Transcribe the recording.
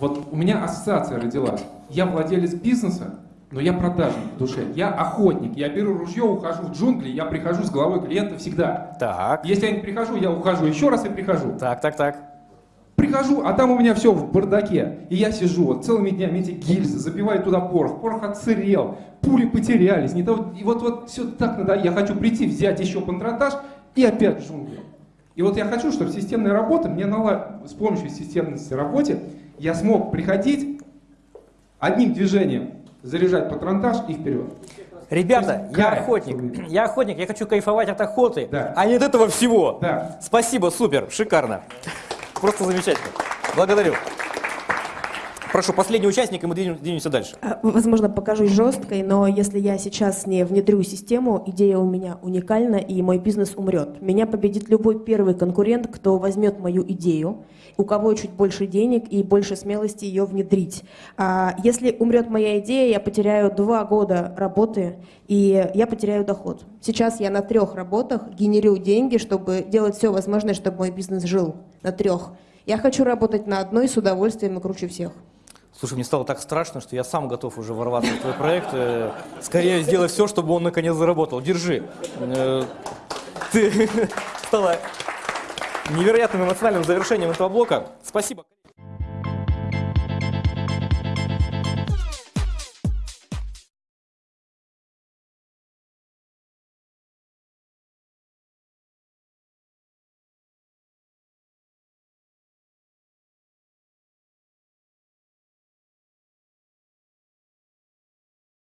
Вот у меня ассоциация родилась. Я владелец бизнеса, но я продажник в душе. Я охотник. Я беру ружье, ухожу в джунгли, я прихожу с головой клиента всегда. Так, Если я не прихожу, я ухожу еще раз и прихожу. так, так, так. Прихожу, а там у меня все в бардаке. И я сижу вот целыми днями эти гильзы, забиваю туда порох. Порох отсырел, пули потерялись. Не того, и вот, вот все так надо. Я хочу прийти, взять еще пантратаж и опять в джунгли. И вот я хочу, чтобы системная работа, мне нала... с помощью системности работы я смог приходить одним движением, заряжать патронтаж и вперед. Ребята, есть я кайф, охотник. Я охотник, я хочу кайфовать от охоты, Да. а не от этого всего. Да. Спасибо, супер, шикарно. Просто замечательно. Благодарю. Прошу, последний участник, и мы двинем- двинемся дальше. А, Возможно, покажусь жесткой, но если я сейчас не внедрю систему, идея у меня уникальна, и мой бизнес умрет. Меня победит любой первый конкурент, кто возьмет мою идею, у кого чуть больше денег и больше смелости ее внедрить. А если умрет моя идея, я потеряю два года работы, и я потеряю доход. Сейчас я на трех работах генерю деньги, чтобы делать все возможное, чтобы мой бизнес жил. На трех. Я хочу работать на одной с удовольствием и круче всех. Слушай, мне стало так страшно, что я сам готов уже ворваться в твой проект. Э, Скорее сделай все, чтобы он наконец заработал. Держи. Э, Ты стала невероятным эмоциональным завершением этого блока. Спасибо.